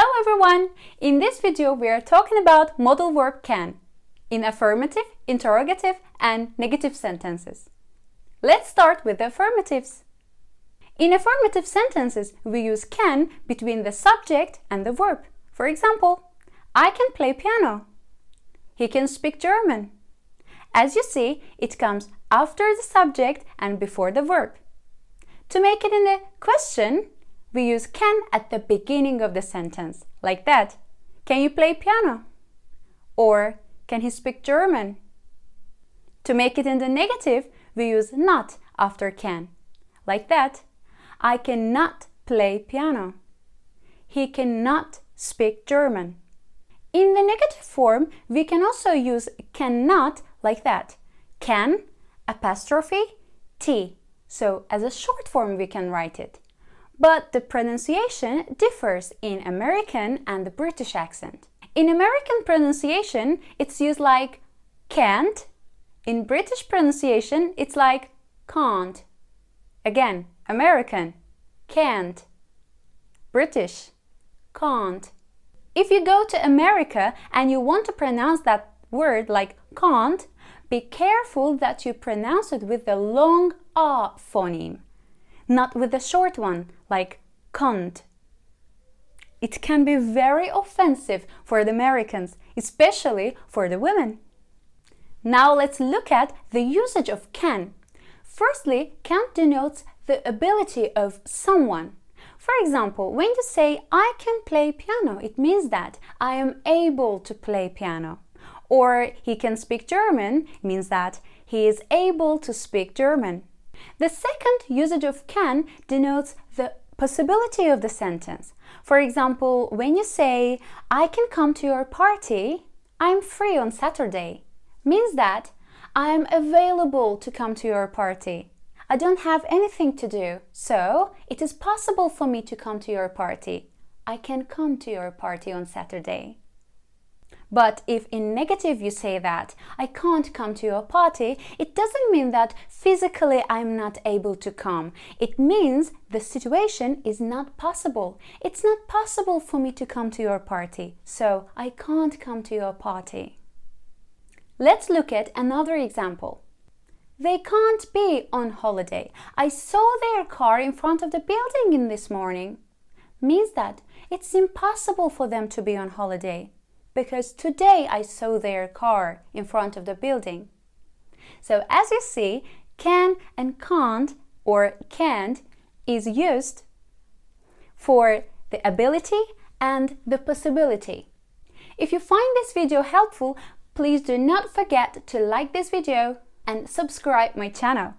Hello everyone! In this video we are talking about modal verb can in affirmative, interrogative and negative sentences. Let's start with the affirmatives. In affirmative sentences we use can between the subject and the verb. For example, I can play piano. He can speak German. As you see, it comes after the subject and before the verb. To make it in a question, we use can at the beginning of the sentence, like that. Can you play piano? Or can he speak German? To make it in the negative, we use not after can, like that. I cannot play piano. He cannot speak German. In the negative form, we can also use cannot like that. Can, apostrophe, t. So as a short form we can write it but the pronunciation differs in American and the British accent. In American pronunciation, it's used like can't. In British pronunciation, it's like can't. Again, American, can't. British, can't. If you go to America and you want to pronounce that word like can't, be careful that you pronounce it with the long ah phoneme not with the short one, like can't. It can be very offensive for the Americans, especially for the women. Now let's look at the usage of can. Firstly, can denotes the ability of someone. For example, when you say I can play piano, it means that I am able to play piano. Or he can speak German means that he is able to speak German. The second usage of can denotes the possibility of the sentence. For example, when you say, I can come to your party, I'm free on Saturday, means that I am available to come to your party. I don't have anything to do, so it is possible for me to come to your party. I can come to your party on Saturday. But if in negative you say that I can't come to your party, it doesn't mean that physically I'm not able to come. It means the situation is not possible. It's not possible for me to come to your party, so I can't come to your party. Let's look at another example. They can't be on holiday. I saw their car in front of the building in this morning. Means that it's impossible for them to be on holiday because today I saw their car in front of the building. So as you see, can and can't or can't is used for the ability and the possibility. If you find this video helpful, please do not forget to like this video and subscribe my channel.